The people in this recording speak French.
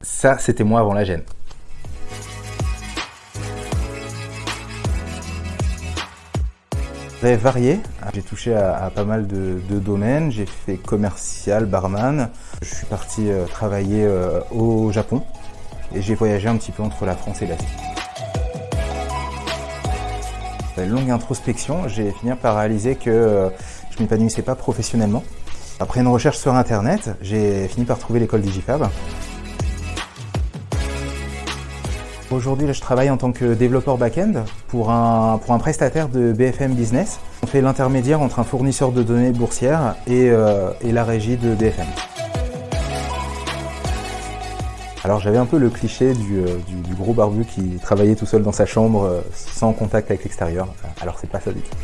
Ça, c'était moi avant la gêne. Très varié. J'ai touché à, pas mal de, domaines. J'ai fait commercial, barman. Je suis parti euh, travailler euh, au Japon et j'ai voyagé un petit peu entre la France et l'Asie. Longue introspection, j'ai fini par réaliser que euh, je m'épanouissais pas professionnellement. Après une recherche sur internet, j'ai fini par trouver l'école Digifab. Aujourd'hui, je travaille en tant que développeur back-end pour un, pour un prestataire de BFM Business. On fait l'intermédiaire entre un fournisseur de données boursières et, euh, et la régie de BFM. Alors j'avais un peu le cliché du, euh, du, gros barbu qui travaillait tout seul dans sa chambre euh, sans contact avec l'extérieur. Alors c'est pas ça du tout.